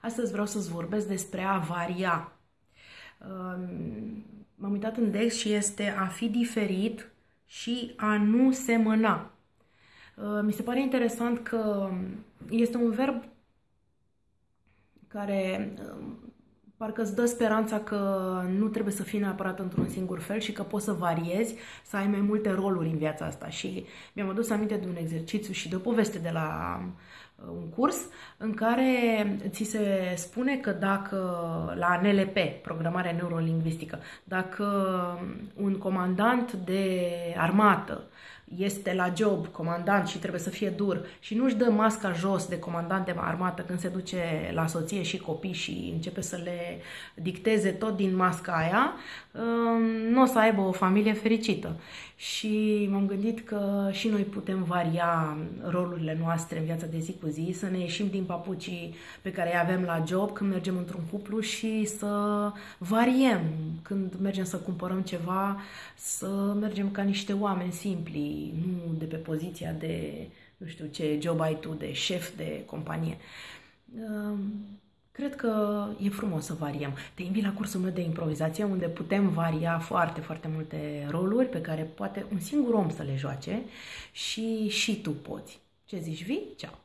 Astăzi vreau să-ți vorbesc despre a varia. Um, m-am uitat în Dex și este a fi diferit și a nu semăna. Uh, mi se pare interesant că este un verb care um, parcă îți dă speranța că nu trebuie să fii neapărat într-un singur fel și că poți să variezi, să ai mai multe roluri în viața asta. Și mi-am adus aminte de un exercițiu și de o poveste de la uh, un curs în care ți se spune că dacă la NLP, programarea neurolingvistică, dacă un comandant de armată este la job comandant și trebuie să fie dur și nu-și dă masca jos de comandant de armată când se duce la soție și copii și începe să le dicteze tot din masca aia, um, nu o să aibă o familie fericită. Și m-am gândit că și noi putem varia rolurile noastre în viața de zi cu zi, să ne ieșim din papucii pe care îi avem la job când mergem într-un cuplu și să variem când mergem să cumpărăm ceva, să mergem ca niște oameni simpli, nu de pe poziția de, nu știu ce job ai tu, de șef de companie. Ehm, cred că e frumos să variem. Te invit la cursul meu de improvizație unde putem varia foarte, foarte multe roluri pe care poate un singur om să le joace și și tu poți. Ce zici, vii? Ceau!